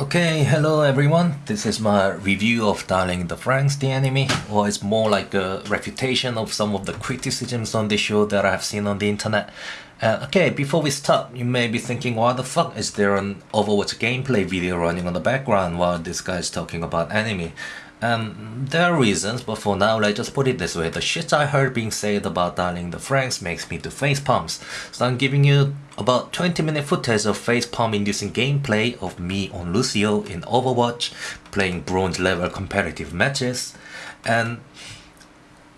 Okay, hello everyone. This is my review of Darling the Franxx the anime, or it's more like a refutation of some of the criticisms on the show that I've seen on the internet. Uh, okay, before we start, you may be thinking, why the fuck is there an Overwatch gameplay video running on the background while this guy is talking about anime? Um, there are reasons, but for now, let's just put it this way. The shit I heard being said about Darling the Franxx makes me do face palms. So I'm giving you about 20 minute footage of face palm inducing gameplay of me on Lucio in Overwatch, playing bronze level competitive matches. And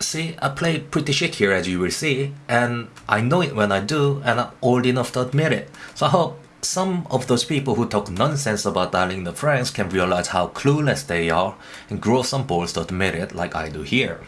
see, I play pretty shit here as you will see, and I know it when I do, and I'm old enough to admit it. So I hope some of those people who talk nonsense about Darling the Franxx can realize how clueless they are and grow some balls to admit it like I do here.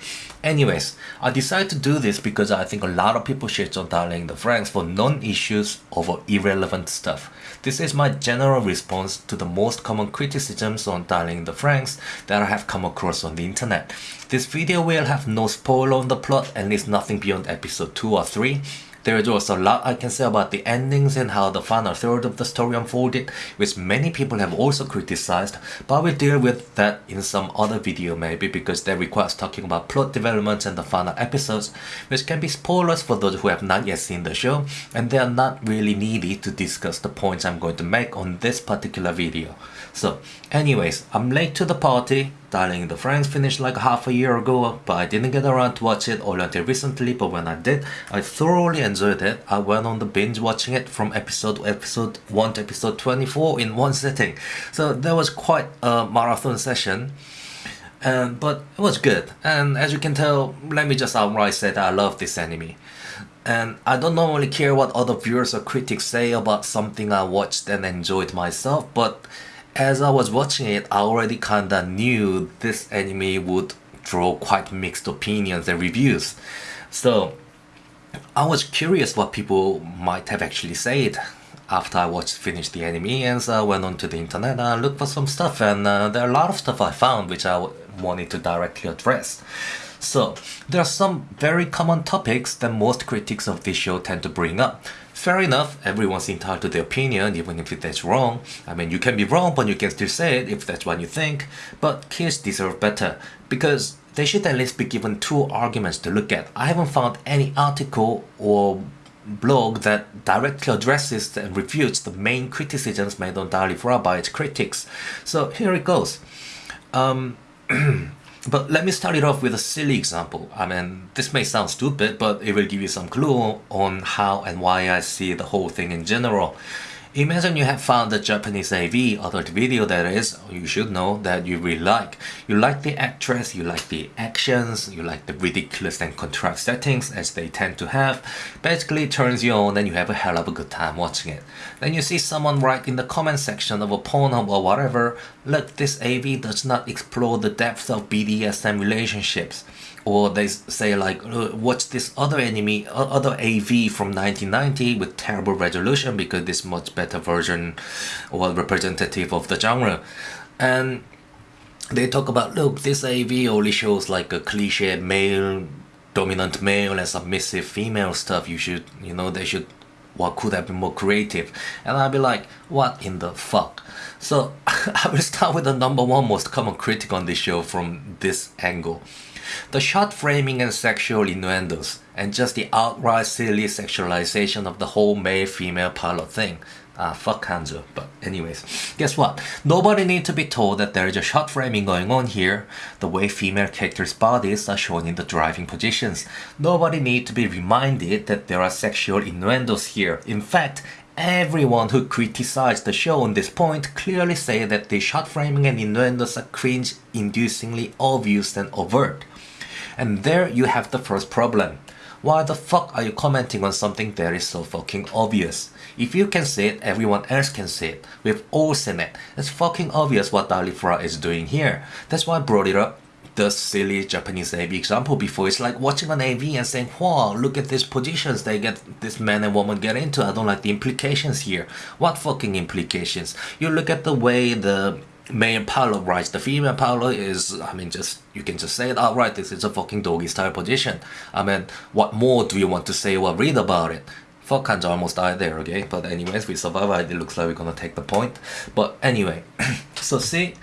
Anyways, I decided to do this because I think a lot of people shit on Darling the Franxx for non-issues over irrelevant stuff. This is my general response to the most common criticisms on Darling the Franxx that I have come across on the internet. This video will have no spoiler on the plot and least nothing beyond episode 2 or 3 there is also a lot I can say about the endings and how the final third of the story unfolded, which many people have also criticized, but we'll deal with that in some other video maybe because that requires talking about plot developments and the final episodes, which can be spoilers for those who have not yet seen the show, and they are not really needed to discuss the points I'm going to make on this particular video. So, anyways, I'm late to the party, Darling the Franxx finished like half a year ago, but I didn't get around to watch it all until recently, but when I did, I thoroughly enjoyed it. I went on the binge watching it from episode to episode 1 to episode 24 in one sitting. So that was quite a marathon session. Um, but it was good, and as you can tell, let me just outright say that I love this anime. And I don't normally care what other viewers or critics say about something I watched and enjoyed myself, but as I was watching it, I already kinda knew this anime would draw quite mixed opinions and reviews. So I was curious what people might have actually said after I watched finished the anime and so I went onto the internet and looked for some stuff and uh, there are a lot of stuff I found which I wanted to directly address. So, there are some very common topics that most critics of this show tend to bring up. Fair enough, everyone's entitled to their opinion even if that's wrong. I mean, you can be wrong but you can still say it if that's what you think. But kids deserve better because they should at least be given two arguments to look at. I haven't found any article or blog that directly addresses and refutes the main criticisms made on Dalifra by its critics. So here it goes. Um, But let me start it off with a silly example. I mean, this may sound stupid, but it will give you some clue on how and why I see the whole thing in general. Imagine you have found a Japanese AV, adult video that is, you should know that you really like. You like the actress, you like the actions, you like the ridiculous and contrived settings as they tend to have. Basically it turns you on and you have a hell of a good time watching it. Then you see someone write in the comment section of a Pornhub or whatever, look this AV does not explore the depth of BDSM relationships or they say like oh, watch this other enemy other AV from 1990 with terrible resolution because this much better version or representative of the genre. And they talk about look this AV only shows like a cliche male dominant male and submissive female stuff. You should you know they should what could have been more creative. And I'll be like what in the fuck? So I will start with the number one most common critic on this show from this angle the shot framing and sexual innuendos, and just the outright silly sexualization of the whole male-female pilot thing. Ah, fuck Hanzo. But anyways, guess what? Nobody need to be told that there is a shot framing going on here, the way female characters' bodies are shown in the driving positions. Nobody need to be reminded that there are sexual innuendos here. In fact, everyone who criticized the show on this point clearly say that the shot framing and innuendos are cringe-inducingly obvious and overt. And there you have the first problem. Why the fuck are you commenting on something that is so fucking obvious? If you can see it, everyone else can see it. We've all seen it. It's fucking obvious what Dalifra is doing here. That's why I brought it up the silly Japanese AV example before. It's like watching an AV and saying, wow, look at these positions they get this man and woman get into. I don't like the implications here. What fucking implications? You look at the way the male pilot rides the female pilot is I mean just you can just say it outright this is a fucking doggy style position I mean what more do you want to say or read about it Fuck Kanji almost died there, okay? But anyways, we survived. It looks like we're gonna take the point. But anyway, so see,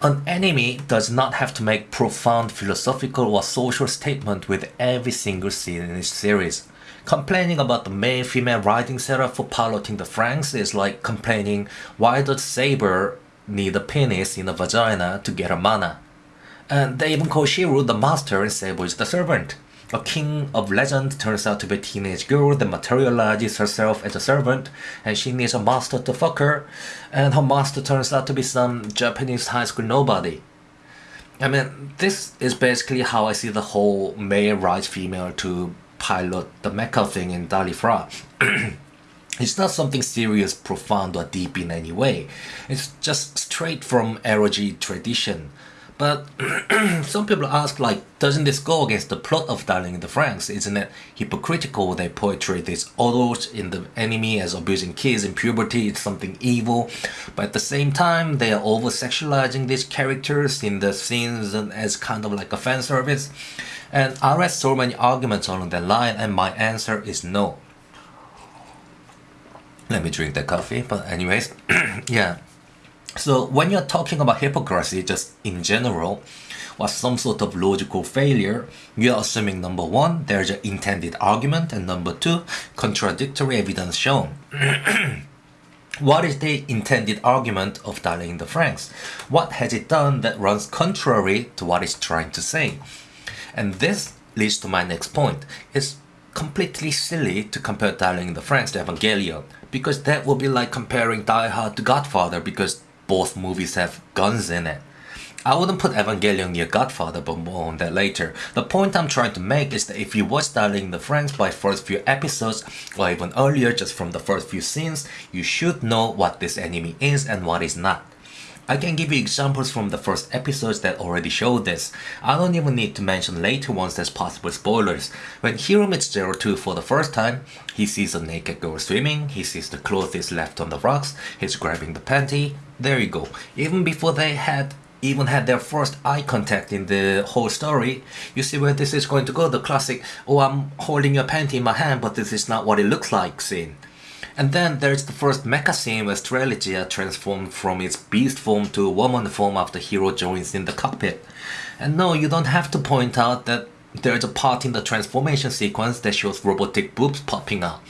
an enemy does not have to make profound philosophical or social statement with every single scene in this series. Complaining about the male-female writing setup for piloting the Franxx is like complaining why does Saber need a penis in a vagina to get a mana. And they even call Shiro the master and Saber is the servant. A king of legend turns out to be a teenage girl that materializes herself as a servant and she needs a master to fuck her and her master turns out to be some Japanese high school nobody. I mean, this is basically how I see the whole male rights female to pilot the mecha thing in Dalifra. it's not something serious, profound or deep in any way. It's just straight from eroge tradition. But some people ask, like, doesn't this go against the plot of Darling in the Franxx? Isn't it hypocritical they portray these adults in the enemy as abusing kids in puberty? It's something evil. But at the same time, they are over sexualizing these characters in the scenes as kind of like a fan service. And I read so many arguments along that line, and my answer is no. Let me drink the coffee, but anyways, yeah. So when you're talking about hypocrisy just in general, or some sort of logical failure, you're assuming number one, there's an intended argument, and number two, contradictory evidence shown. what is the intended argument of Darling the Franxx? What has it done that runs contrary to what it's trying to say? And this leads to my next point. It's completely silly to compare Darling the Franxx to Evangelion, because that would be like comparing Die Hard to Godfather because both movies have guns in it. I wouldn't put Evangelion near Godfather, but more on that later. The point I'm trying to make is that if you watch Darling the Franxx by first few episodes, or even earlier just from the first few scenes, you should know what this enemy is and what is not. I can give you examples from the first episodes that already show this. I don't even need to mention later ones as possible spoilers. When Hiro meets Zero Two for the first time, he sees a naked girl swimming, he sees the clothes left on the rocks, he's grabbing the panty, there you go. Even before they had even had their first eye contact in the whole story, you see where this is going to go, the classic, oh I'm holding your panty in my hand but this is not what it looks like scene. And then there's the first mecha scene where Strelitzia transformed from its beast form to woman form after Hiro joins in the cockpit. And no, you don't have to point out that there's a part in the transformation sequence that shows robotic boobs popping out.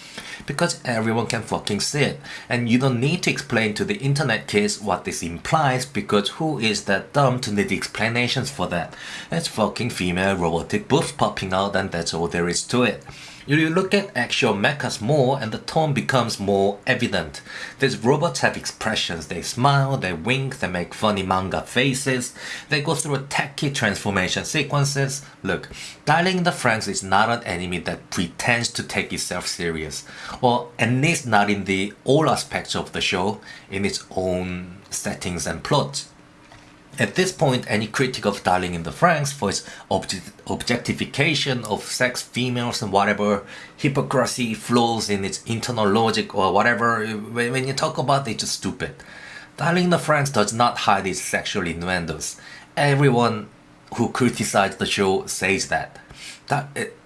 Because everyone can fucking see it. And you don't need to explain to the internet kids what this implies because who is that dumb to need explanations for that? It's fucking female robotic boobs popping out and that's all there is to it. You look at actual mechas more and the tone becomes more evident. These robots have expressions, they smile, they wink, they make funny manga faces, they go through tacky transformation sequences. Look, Darling the Franxx is not an anime that pretends to take itself serious, or at least not in the all aspects of the show, in its own settings and plots. At this point, any critic of Darling in the Franxx for its objectification of sex, females, and whatever hypocrisy, flaws in its internal logic, or whatever, when you talk about it, it's just stupid. Darling in the Franxx does not hide its sexual innuendos. Everyone who criticizes the show says that. that eh, it,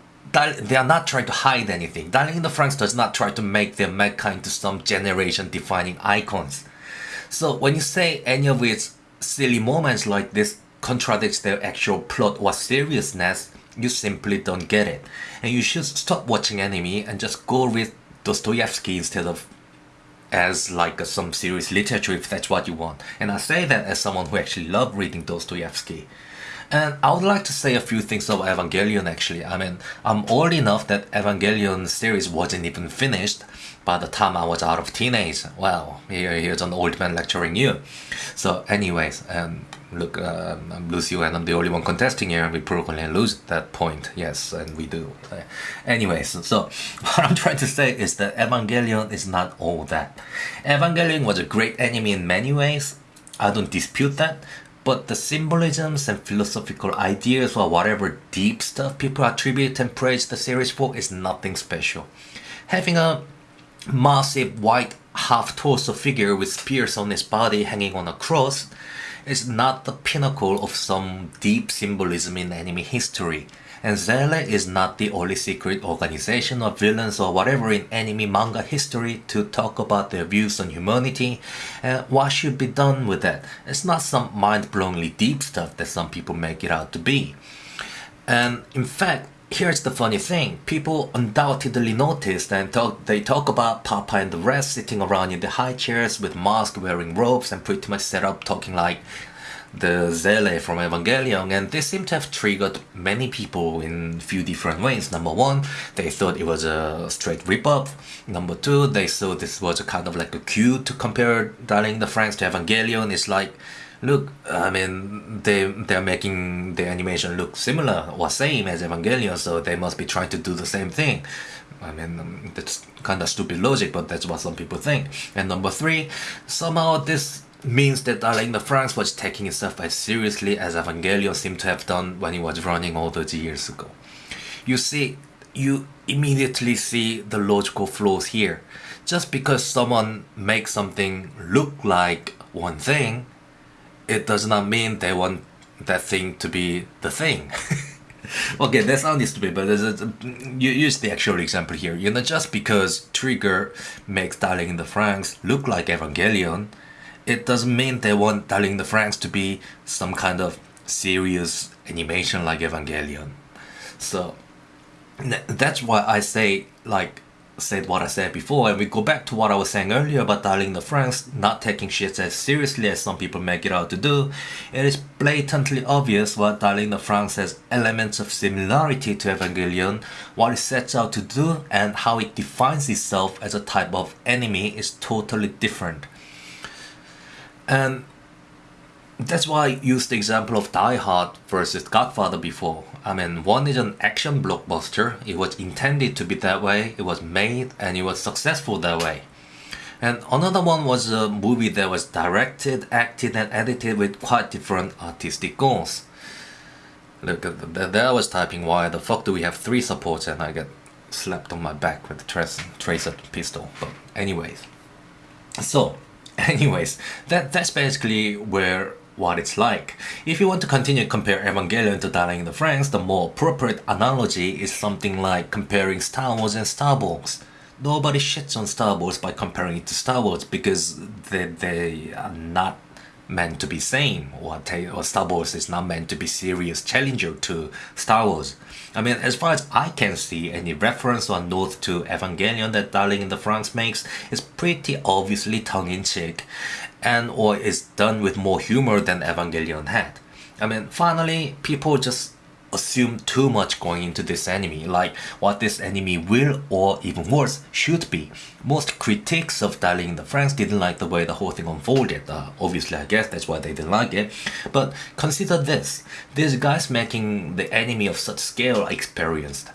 they are not trying to hide anything. Darling in the Franxx does not try to make their mecha into some generation defining icons. So when you say any of its silly moments like this contradicts their actual plot or seriousness, you simply don't get it. And you should stop watching anime and just go read Dostoevsky instead of as like some serious literature if that's what you want. And I say that as someone who actually loved reading Dostoevsky. And I would like to say a few things about Evangelion actually. I mean, I'm old enough that Evangelion series wasn't even finished by the time I was out of teenage. Well, here, here's an old man lecturing you. So anyways, um, look, uh, I'm Lucio and I'm the only one contesting here and we probably lose that point. Yes, and we do. Anyways, so what I'm trying to say is that Evangelion is not all that. Evangelion was a great anime in many ways. I don't dispute that, but the symbolisms and philosophical ideas or whatever deep stuff people attribute and praise the series for is nothing special. Having a massive white half-torso figure with spears on his body hanging on a cross is not the pinnacle of some deep symbolism in anime history. And SEELE is not the only secret organization of villains or whatever in anime manga history to talk about their views on humanity and what should be done with that. It's not some mind-blowingly deep stuff that some people make it out to be. And in fact, here's the funny thing people undoubtedly noticed and talk, they talk about papa and the rest sitting around in the high chairs with masks wearing robes and pretty much set up talking like the SEELE from Evangelion and this seemed to have triggered many people in few different ways. Number one, they thought it was a straight rip-off. Number two, they saw this was a kind of like a cue to compare Darling the Franxx to Evangelion. It's like look, I mean, they they're making the animation look similar or same as Evangelion, so they must be trying to do the same thing. I mean, that's kind of stupid logic, but that's what some people think. And number three, somehow this means that uh, Darling the Franxx was taking itself as seriously as Evangelion seemed to have done when it was running all those years ago. You see, you immediately see the logical flaws here. Just because someone makes something look like one thing it does not mean they want that thing to be the thing. okay, that sounds stupid, but a, you use the actual example here. You know, just because Trigger makes Darling in the Franxx look like Evangelion, it doesn't mean they want Darling in the Franxx to be some kind of serious animation like Evangelion. So that's why I say like said what I said before and we go back to what I was saying earlier about Darling the Franxx not taking shit as seriously as some people make it out to do, it is blatantly obvious what Darling the Franxx has elements of similarity to Evangelion, what it sets out to do and how it defines itself as a type of anime is totally different. And that's why I used the example of Die Hard versus Godfather before. I mean, one is an action blockbuster, it was intended to be that way, it was made and it was successful that way. And another one was a movie that was directed, acted and edited with quite different artistic goals. Look, there I was typing why the fuck do we have three supports and I get slapped on my back with a tracer, tracer pistol. But anyways. So, anyways, that that's basically where what it's like. If you want to continue to compare Evangelion to Darling in the Franxx, the more appropriate analogy is something like comparing Star Wars and Star Wars. Nobody shits on Star Wars by comparing it to Star Wars because they, they are not meant to be same or, or Star Wars is not meant to be serious challenger to Star Wars. I mean, as far as I can see, any reference or note to Evangelion that Darling in the Franxx makes is pretty obviously tongue-in-cheek and or is done with more humor than Evangelion had. I mean, finally, people just assume too much going into this anime, like what this anime will or even worse should be. Most critics of Darling in the Franxx didn't like the way the whole thing unfolded. Uh, obviously, I guess that's why they didn't like it. But consider this: these guys making the anime of such scale are experienced.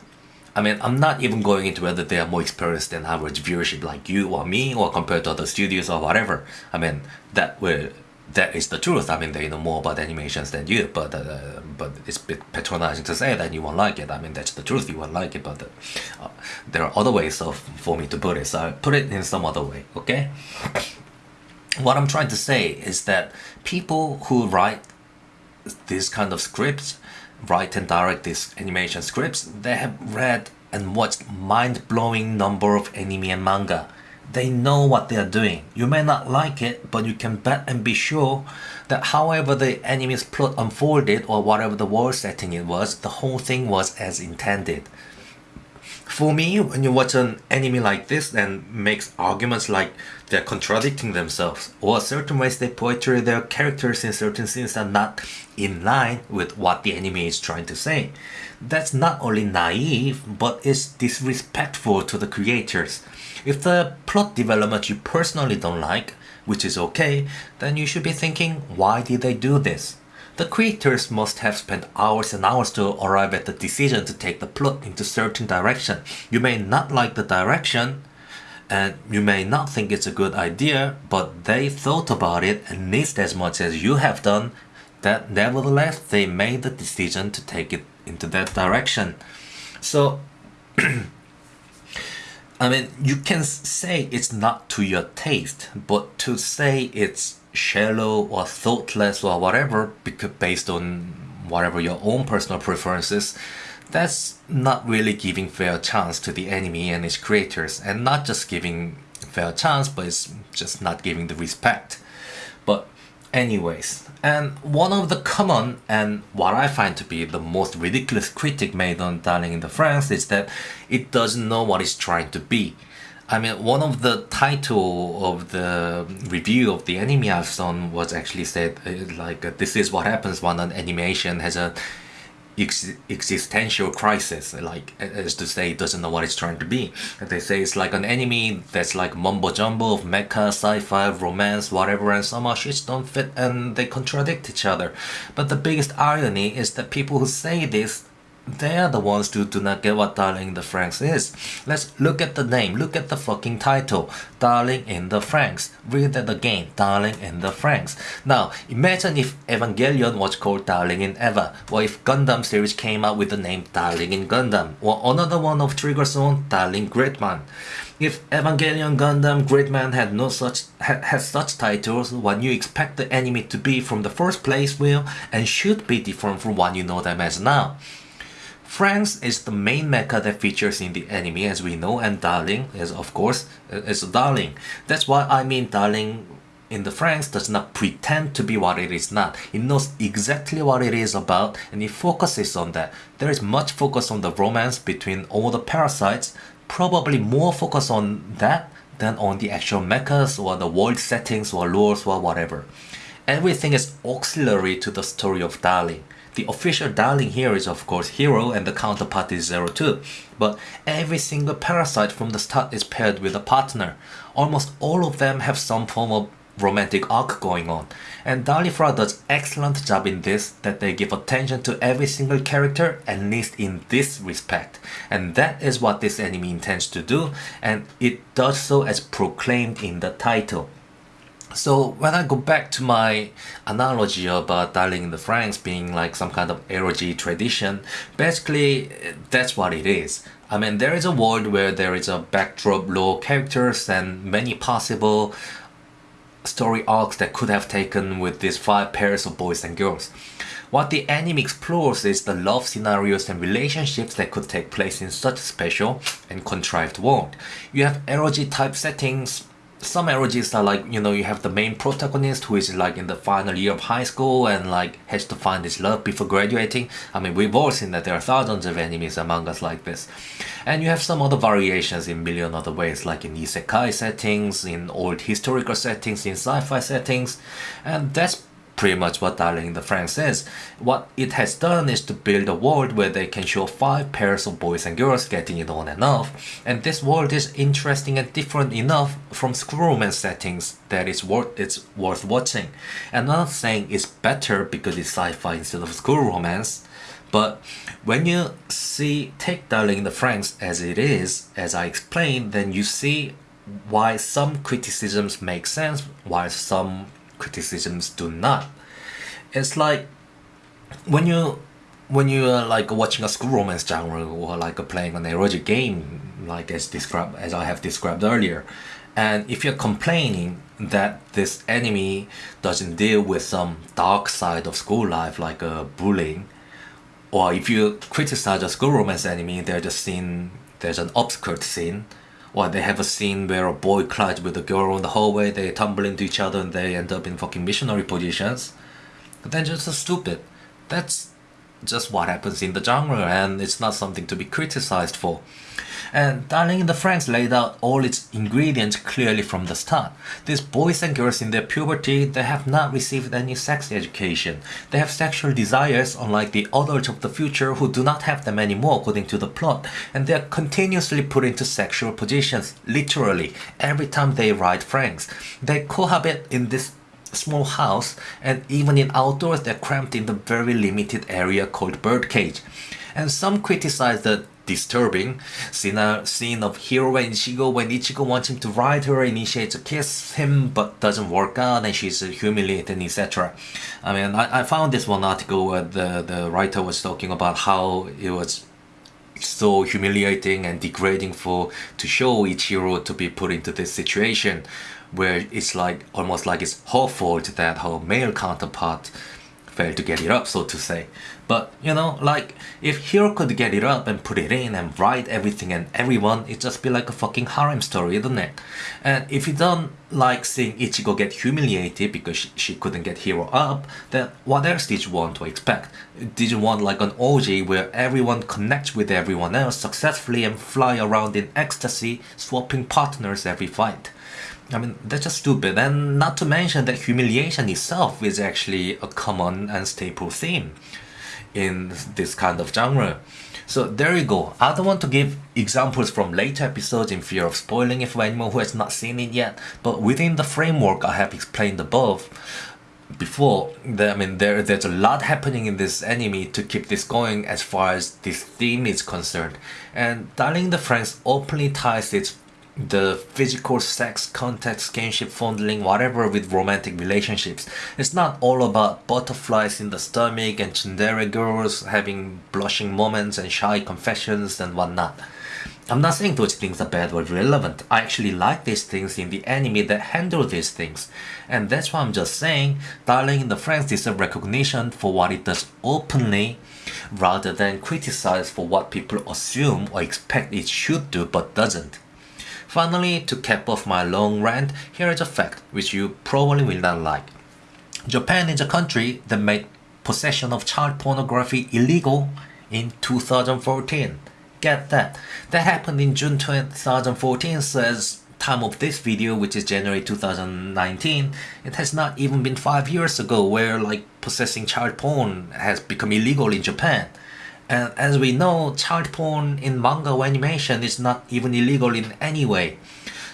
I mean, I'm not even going into whether they are more experienced than average viewership like you or me or compared to other studios or whatever. I mean, that will that is the truth. I mean, they know more about animations than you, but uh, but it's a bit patronizing to say that you won't like it. I mean, that's the truth. You won't like it, but uh, there are other ways of for me to put it. So I put it in some other way. Okay. What I'm trying to say is that people who write this kind of scripts write and direct these animation scripts, they have read and watched mind-blowing number of anime and manga. They know what they are doing. You may not like it, but you can bet and be sure that however the enemy's plot unfolded or whatever the world setting it was, the whole thing was as intended. For me, when you watch an anime like this and makes arguments like they're contradicting themselves, or certain ways they portray their characters in certain scenes are not in line with what the anime is trying to say, that's not only naive, but it's disrespectful to the creators. If the plot development you personally don't like, which is okay, then you should be thinking, why did they do this? The creators must have spent hours and hours to arrive at the decision to take the plot into certain direction. You may not like the direction, and you may not think it's a good idea, but they thought about it at least as much as you have done, that nevertheless they made the decision to take it into that direction. So, I mean, you can say it's not to your taste, but to say it's shallow or thoughtless or whatever because based on whatever your own personal preferences That's not really giving fair chance to the enemy and its creators, and not just giving fair chance, but it's just not giving the respect. Anyways, and one of the common and what I find to be the most ridiculous critic made on Darling in the Franxx is that it doesn't know what it's trying to be. I mean, one of the title of the review of the anime I've done was actually said uh, like uh, this is what happens when an animation has a ex existential crisis like as to say doesn't know what it's trying to be. They say it's like an enemy that's like mumbo jumbo of mecha sci-fi romance whatever and some shit don't fit and they contradict each other. But the biggest irony is that people who say this they are the ones who do not get what Darling in the Franxx is. Let's look at the name, look at the fucking title. Darling in the Franxx. Read that again, Darling in the Franxx. Now, imagine if Evangelion was called Darling in Eva, or if Gundam series came out with the name Darling in Gundam, or another one of Trigger Zone, Darling Gridman. If Evangelion Gundam Gridman had no such had such titles, what you expect the anime to be from the first place will and should be different from what you know them as now. Franxx is the main mecha that features in the anime as we know and Darling is of course uh, is Darling. That's why I mean Darling in the Franxx does not pretend to be what it is not. It knows exactly what it is about and it focuses on that. There is much focus on the romance between all the parasites, probably more focus on that than on the actual mechas or the world settings or lores or whatever. Everything is auxiliary to the story of Darling. The official darling here is of course Hiro and the counterpart is Zero Two, but every single parasite from the start is paired with a partner. Almost all of them have some form of romantic arc going on. And Dalifra does excellent job in this that they give attention to every single character at least in this respect. And that is what this anime intends to do and it does so as proclaimed in the title. So when I go back to my analogy about Darling in the Franxx being like some kind of eroge tradition, basically that's what it is. I mean, there is a world where there is a backdrop, low characters, and many possible story arcs that could have taken with these five pairs of boys and girls. What the anime explores is the love scenarios and relationships that could take place in such a special and contrived world. You have eroge type settings, some eroges are like you know you have the main protagonist who is like in the final year of high school and like has to find his love before graduating. I mean we've all seen that there are thousands of enemies among us like this. And you have some other variations in million other ways like in isekai settings in old historical settings in sci-fi settings. And that's pretty much what Darling in the Franxx is. What it has done is to build a world where they can show five pairs of boys and girls getting it on and off. And this world is interesting and different enough from school romance settings that it's worth, it's worth watching. And I'm not saying it's better because it's sci-fi instead of school romance. But when you see take Darling in the Franxx as it is, as I explained, then you see why some criticisms make sense, why some criticisms do not. It's like when you when you are like watching a school romance genre or like playing an erotic game like as described as I have described earlier and if you're complaining that this enemy doesn't deal with some dark side of school life like uh, bullying or if you criticize a school romance anime there's a scene there's an upskirt scene or they have a scene where a boy collides with a girl in the hallway, they tumble into each other and they end up in fucking missionary positions. Then just so stupid. That's just what happens in the genre and it's not something to be criticized for. And Darling in the Franxx laid out all its ingredients clearly from the start. These boys and girls in their puberty, they have not received any sex education. They have sexual desires unlike the adults of the future who do not have them anymore according to the plot. And they are continuously put into sexual positions, literally, every time they ride Franxx. They cohabit in this small house and even in outdoors they're cramped in the very limited area called birdcage. And some criticize the disturbing scene, uh, scene of Hiro and Ichigo when Ichigo wants him to ride her, initiates to kiss him but doesn't work out and she's humiliated etc. I mean I, I found this one article where the, the writer was talking about how it was so humiliating and degrading for to show Ichiro to be put into this situation where it's like almost like it's her fault that her male counterpart failed to get it up, so to say. But you know, like if Hiro could get it up and put it in and write everything and everyone, it'd just be like a fucking harem story, isn't it? And if you don't like seeing Ichigo get humiliated because she, she couldn't get Hiro up, then what else did you want to expect? Did you want like an orgy where everyone connects with everyone else successfully and fly around in ecstasy, swapping partners every fight? I mean, that's just stupid. And not to mention that humiliation itself is actually a common and staple theme in this kind of genre. So there you go. I don't want to give examples from later episodes in fear of spoiling it for anyone who has not seen it yet, but within the framework I have explained above, before, I mean, there there's a lot happening in this anime to keep this going as far as this theme is concerned. And Darling the Franxx openly ties its the physical sex, contact, skinship, fondling, whatever with romantic relationships. It's not all about butterflies in the stomach and tsundere girls having blushing moments and shy confessions and whatnot. I'm not saying those things are bad or irrelevant. I actually like these things in the anime that handle these things. And that's why I'm just saying Darling in the Franxx deserves recognition for what it does openly rather than criticize for what people assume or expect it should do but doesn't. Finally, to cap off my long rant, here is a fact which you probably will not like. Japan is a country that made possession of child pornography illegal in 2014. Get that. That happened in June 2014 says time of this video which is January 2019 it has not even been five years ago where like possessing child porn has become illegal in Japan and as we know, child porn in manga animation is not even illegal in any way.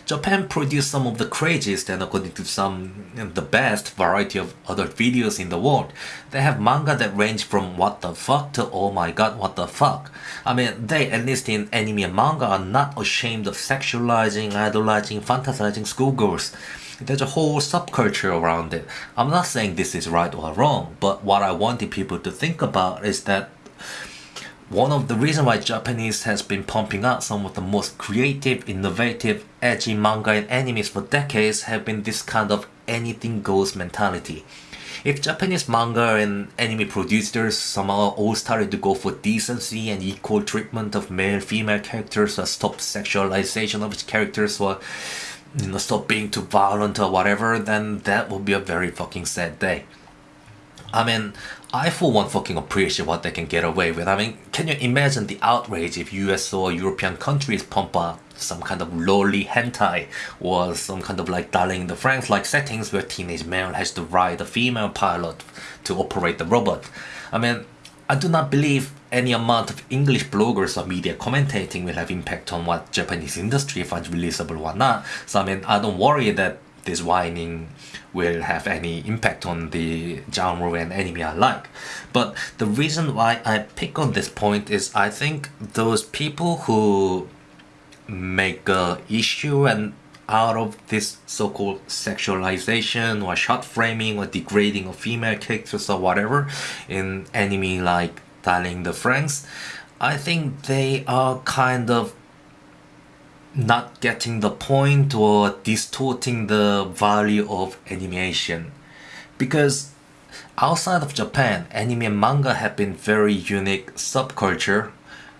Japan produced some of the craziest and according to some the best variety of other videos in the world. They have manga that range from what the fuck to oh my god what the fuck. I mean they at least in anime and manga are not ashamed of sexualizing, idolizing, fantasizing schoolgirls. There's a whole subculture around it. I'm not saying this is right or wrong, but what I wanted people to think about is that one of the reasons why Japanese has been pumping out some of the most creative, innovative, edgy manga and animes for decades have been this kind of anything goes mentality. If Japanese manga and anime producers somehow all started to go for decency and equal treatment of male female characters or stop sexualization of characters or you know stop being too violent or whatever, then that would be a very fucking sad day. I mean, I for one fucking appreciate what they can get away with. I mean, can you imagine the outrage if US or European countries pump out some kind of lowly hentai or some kind of like Darling in the Franxx like settings where teenage male has to ride a female pilot to operate the robot. I mean, I do not believe any amount of English bloggers or media commentating will have impact on what Japanese industry finds releasable or not. So I mean, I don't worry that this whining will have any impact on the genre and anime I like. But the reason why I pick on this point is I think those people who make a issue and out of this so-called sexualization or shot framing or degrading of female characters or whatever in anime like Darling the Franxx, I think they are kind of not getting the point or distorting the value of animation. Because outside of Japan anime and manga have been very unique subculture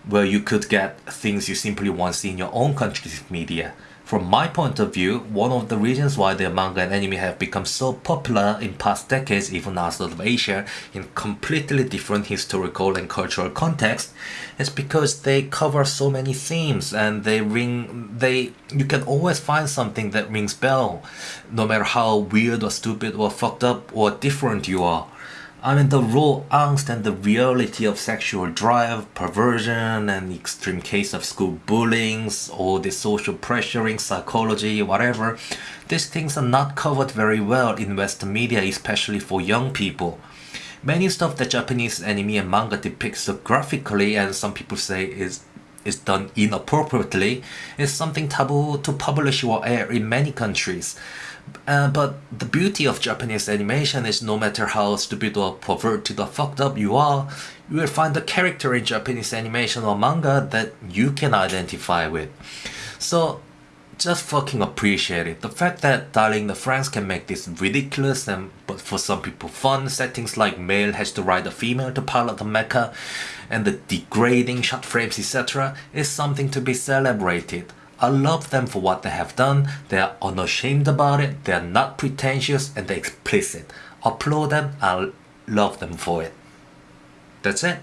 where you could get things you simply won't see in your own country's media from my point of view, one of the reasons why the manga and anime have become so popular in past decades, even outside of Asia, in completely different historical and cultural context, is because they cover so many themes and they ring, they, you can always find something that rings bell, no matter how weird or stupid or fucked up or different you are. I mean, the raw angst and the reality of sexual drive, perversion, and extreme case of school bullying, or the social pressuring, psychology, whatever, these things are not covered very well in Western media, especially for young people. Many stuff that Japanese anime and manga depicts so graphically, and some people say is is done inappropriately, is something taboo to publish or air in many countries. Uh, but the beauty of Japanese animation is no matter how stupid or perverted or fucked up you are, you will find a character in Japanese animation or manga that you can identify with. So just fucking appreciate it. The fact that Darling the Franxx can make this ridiculous and but for some people fun settings like male has to ride a female to pilot the mecha and the degrading shot frames etc is something to be celebrated. I love them for what they have done, they are unashamed about it, they are not pretentious and they're explicit. Applaud them, I love them for it. That's it.